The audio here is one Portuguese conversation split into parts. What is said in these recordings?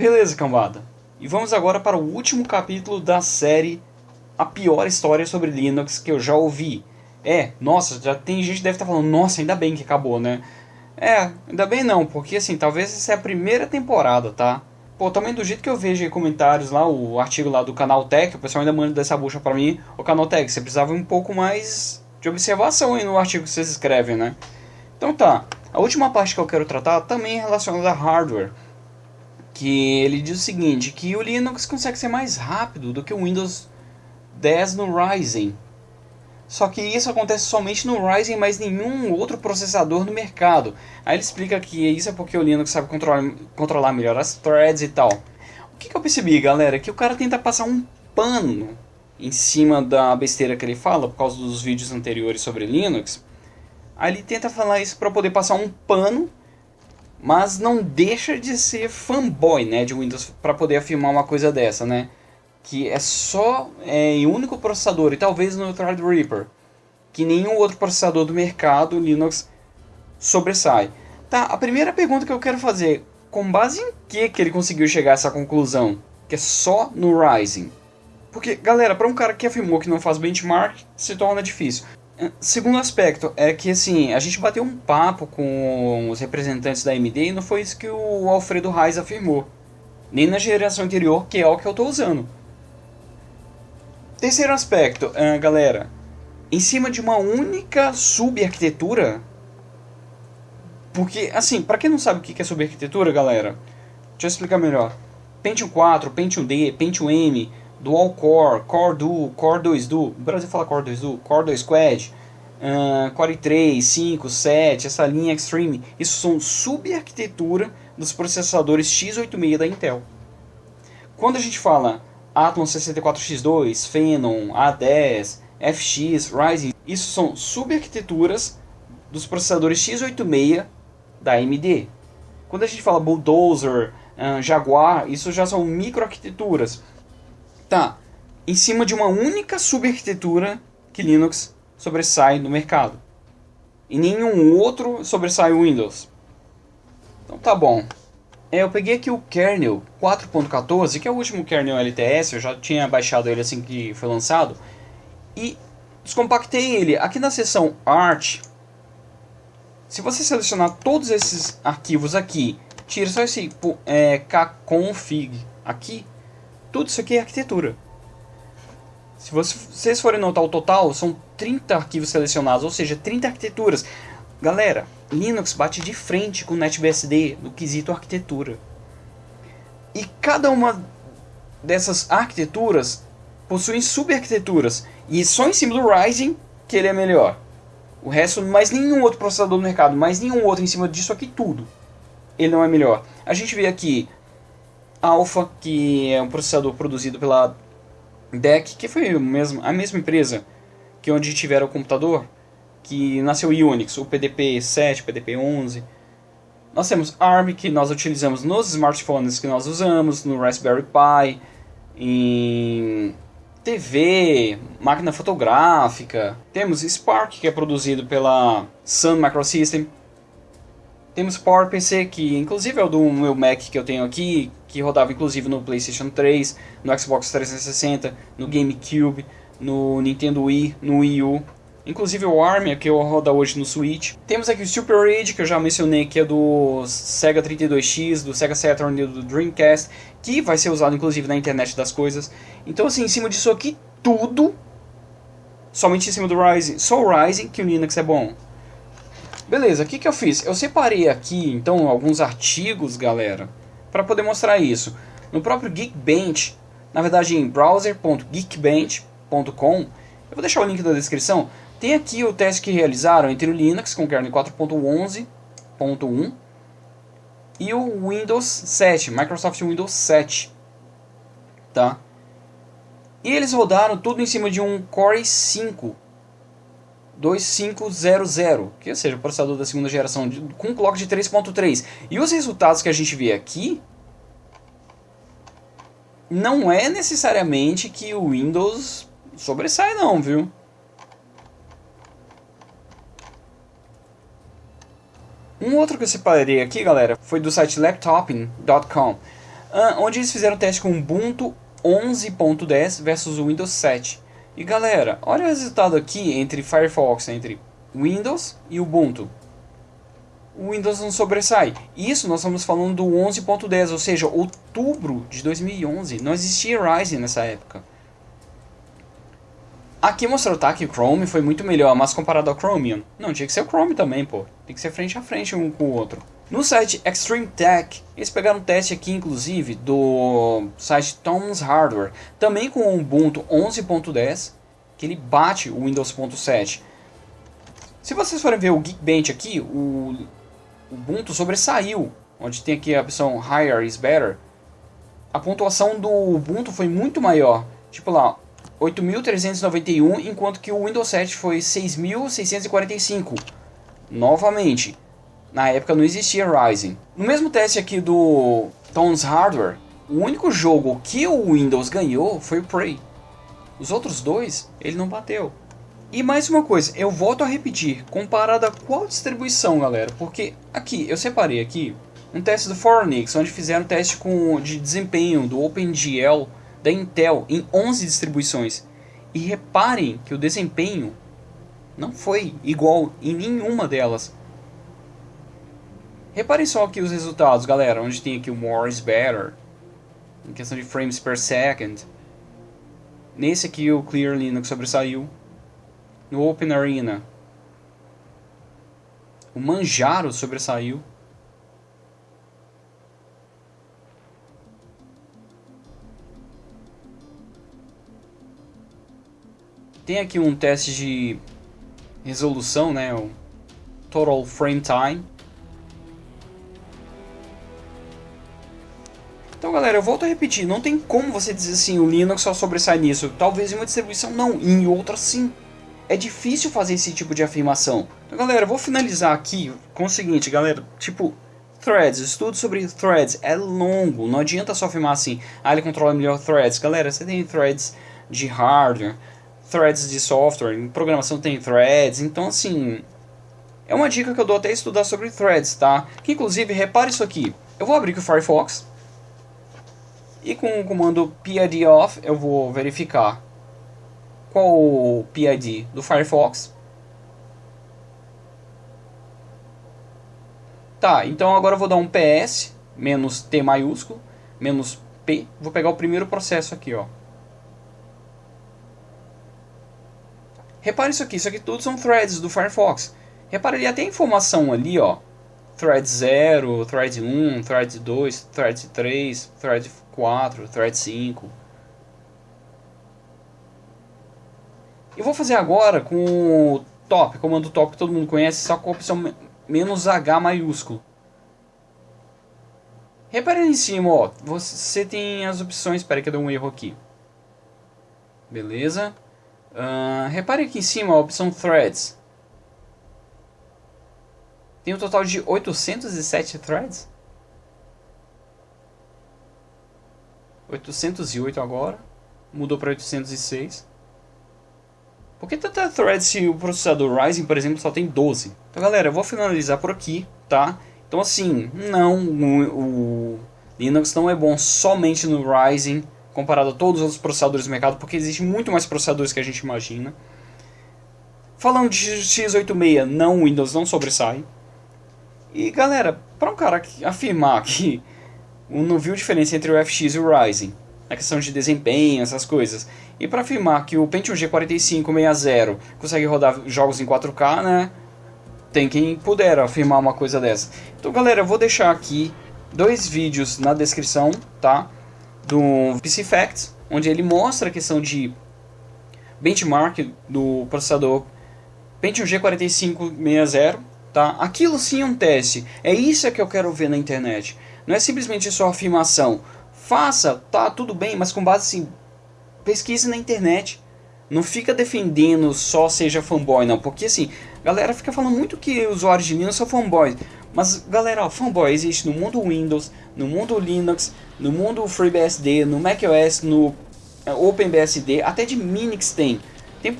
Beleza, cambada. E vamos agora para o último capítulo da série A Pior História sobre Linux que eu já ouvi. É, nossa, já tem gente que deve estar falando, nossa, ainda bem que acabou, né? É, ainda bem não, porque assim, talvez essa é a primeira temporada, tá? Pô, também do jeito que eu vejo aí comentários lá, o artigo lá do canal Tech, o pessoal ainda manda dessa bucha pra mim, o canal Tech, você precisava um pouco mais de observação aí no artigo que vocês escrevem, né? Então tá, a última parte que eu quero tratar também é relacionada a hardware, que ele diz o seguinte, que o Linux consegue ser mais rápido do que o Windows 10 no Ryzen, só que isso acontece somente no Ryzen, mas nenhum outro processador no mercado. Aí ele explica que isso é porque o Linux sabe controlar, controlar melhor as threads e tal. O que, que eu percebi, galera? Que o cara tenta passar um pano em cima da besteira que ele fala, por causa dos vídeos anteriores sobre Linux. Aí ele tenta falar isso para poder passar um pano, mas não deixa de ser fanboy né, de Windows para poder afirmar uma coisa dessa, né? que é só é, em único processador e talvez no Threadripper, que nenhum outro processador do mercado Linux sobressai. Tá, a primeira pergunta que eu quero fazer, com base em que que ele conseguiu chegar a essa conclusão, que é só no Ryzen? Porque, galera, para um cara que afirmou que não faz benchmark, se torna difícil. É, segundo aspecto é que assim, a gente bateu um papo com os representantes da AMD e não foi isso que o Alfredo Reis afirmou. Nem na geração anterior, que é o que eu estou usando. Terceiro aspecto, uh, galera. Em cima de uma única subarquitetura. Porque, assim, para quem não sabe o que é subarquitetura, galera, deixa eu explicar melhor. Pentium 4, Pentium D, Pentium M, Dual Core, Core Duo, Core 2 Duo, o Brasil fala Core 2 Duo, Core 2 Quad, uh, Core 3, 5, 7, essa linha Extreme, isso são subarquitetura dos processadores x86 da Intel. Quando a gente fala Athlon 64X2, Phenom, A10, FX, Ryzen, isso são subarquiteturas dos processadores x86 da AMD. Quando a gente fala Bulldozer, uh, Jaguar, isso já são microarquiteturas. Tá, em cima de uma única subarquitetura que Linux sobressai no mercado. E nenhum outro sobressai o Windows. Então tá bom. É, eu peguei aqui o kernel 4.14, que é o último kernel LTS, eu já tinha baixado ele assim que foi lançado, e descompactei ele. Aqui na seção Art, se você selecionar todos esses arquivos aqui, tira só esse é, kconfig aqui, tudo isso aqui é arquitetura. Se vocês forem notar o total, são 30 arquivos selecionados, ou seja, 30 arquiteturas. Galera, Linux bate de frente com NetBSD no quesito arquitetura. E cada uma dessas arquiteturas possuem subarquiteturas. E só em cima do Ryzen que ele é melhor. O resto, mais nenhum outro processador no mercado, mais nenhum outro em cima disso aqui tudo. Ele não é melhor. A gente vê aqui Alpha, que é um processador produzido pela DEC, que foi a mesma empresa que onde tiveram o computador que nasceu Unix, o PDP 7, PDP 11. Nós temos ARM, que nós utilizamos nos smartphones que nós usamos, no Raspberry Pi, em TV, máquina fotográfica. Temos Spark, que é produzido pela Sun Microsystem. Temos PowerPC, que inclusive é o do meu Mac que eu tenho aqui, que rodava inclusive no PlayStation 3, no Xbox 360, no GameCube, no Nintendo Wii, no Wii U. Inclusive o Army, que eu roda hoje no Switch. Temos aqui o Super Rage, que eu já mencionei, que é do Sega 32X, do Sega Saturn e do Dreamcast, que vai ser usado inclusive na internet das coisas. Então assim, em cima disso aqui, tudo, somente em cima do Ryzen, só o Ryzen que o Linux é bom. Beleza, o que, que eu fiz? Eu separei aqui, então, alguns artigos, galera, para poder mostrar isso. No próprio Geekbench, na verdade em browser.geekbench.com, eu vou deixar o link na descrição, tem aqui o teste que realizaram entre o Linux com kernel 4.11.1 e o Windows 7, Microsoft Windows 7. Tá? E eles rodaram tudo em cima de um Core i5 2500, que seja o processador da segunda geração, de, com clock de 3.3. E os resultados que a gente vê aqui não é necessariamente que o Windows sobressai não, viu? Um outro que eu separei aqui, galera, foi do site laptoping.com. uh, onde eles fizeram teste com Ubuntu 11.10 versus o Windows 7. E galera, olha o resultado aqui entre Firefox, entre Windows e Ubuntu. O Windows não sobressai. Isso nós estamos falando do 11.10, ou seja, outubro de 2011. Não existia Ryzen nessa época. Aqui mostrou tá, que o Chrome foi muito melhor, mas comparado ao Chromium, não, tinha que ser o Chrome também, pô. Tem que ser frente a frente um com o outro. No site Extreme Tech, eles pegaram um teste aqui, inclusive, do site Tom's Hardware, também com o Ubuntu 11.10, que ele bate o Windows 7. Se vocês forem ver o Geekbench aqui, o Ubuntu sobressaiu, onde tem aqui a opção Higher is Better. A pontuação do Ubuntu foi muito maior, tipo lá, 8.391, enquanto que o Windows 7 foi 6.645. Novamente, na época não existia Ryzen. No mesmo teste aqui do Tones Hardware, o único jogo que o Windows ganhou foi o Prey. Os outros dois, ele não bateu. E mais uma coisa, eu volto a repetir, comparado a qual distribuição, galera? Porque aqui, eu separei aqui um teste do Fornix, onde fizeram um teste com, de desempenho do OpenGL da Intel em 11 distribuições. E reparem que o desempenho não foi igual em nenhuma delas. Reparem só aqui os resultados, galera, onde tem aqui o more is better, em questão de frames per second. Nesse aqui o Clear Linux sobressaiu. No Open Arena, o Manjaro sobressaiu. Tem aqui um teste de resolução, né? O Total Frame Time. Então, galera, eu volto a repetir, não tem como você dizer assim, o Linux só sobressai nisso. Talvez em uma distribuição não, em outra sim. É difícil fazer esse tipo de afirmação. Então, galera, eu vou finalizar aqui com o seguinte, galera, tipo, Threads, estudo sobre threads é longo, não adianta só afirmar assim, ah, ele controla melhor threads. Galera, você tem threads de hardware, threads de software, em programação tem threads, então assim, é uma dica que eu dou até estudar sobre threads, tá? Que inclusive, repare isso aqui, eu vou abrir aqui o Firefox, e com o comando PID off eu vou verificar qual o PID do Firefox. Tá, então agora eu vou dar um PS, menos T maiúsculo, menos P, vou pegar o primeiro processo aqui, ó. Repare isso aqui, isso aqui tudo são threads do Firefox. Repare ali até a informação ali, ó. Thread 0, Thread 1, Thread 2, Thread 3, Thread 4, Thread 5. Eu vou fazer agora com o top, comando top que todo mundo conhece, só com a opção menos H maiúsculo. Repare ali em cima, ó, você tem as opções, espera que eu dei um erro aqui. Beleza. Uh, repare aqui em cima a opção Threads. Tem um total de 807 threads. 808 agora. Mudou para 806. Por que tanta thread se o processador Ryzen, por exemplo, só tem 12? Então, galera, eu vou finalizar por aqui, tá? Então, assim, não, o, o Linux não é bom somente no Ryzen comparado a todos os outros processadores do mercado, porque existe muito mais processadores que a gente imagina. Falando de x86, não, o Windows não sobressai. E galera, para um cara afirmar que não viu diferença entre o FX e o Ryzen, na questão de desempenho, essas coisas, e para afirmar que o Pentium G4560 consegue rodar jogos em 4K, né? Tem quem puder afirmar uma coisa dessa. Então, galera, eu vou deixar aqui dois vídeos na descrição, tá? Do PC Facts, onde ele mostra a questão de benchmark do processador Pentium G4560 Tá? Aquilo sim é um teste. É isso que eu quero ver na internet. Não é simplesmente só afirmação. Faça, tá, tudo bem, mas com base assim, pesquise na internet. Não fica defendendo só seja fanboy, não. Porque assim, galera fica falando muito que usuários de Linux são fanboys. Mas galera, ó, fanboy existe no mundo Windows, no mundo Linux, no mundo FreeBSD, no macOS, no eh, OpenBSD, até de Minix tem. Tem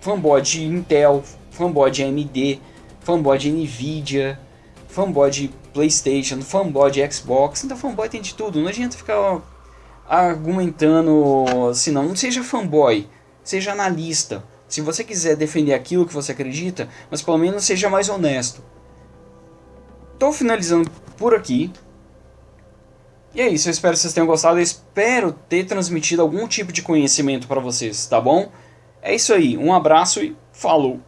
fanboy de Intel, fanboy de AMD fanboy de Nvidia, fanboy de Playstation, fanboy de Xbox. Então fanboy tem de tudo. Não adianta ficar argumentando assim, não. Não seja fanboy, seja analista. Se você quiser defender aquilo que você acredita, mas pelo menos seja mais honesto. Estou finalizando por aqui. E é isso, eu espero que vocês tenham gostado. Eu espero ter transmitido algum tipo de conhecimento para vocês, tá bom? É isso aí, um abraço e falou!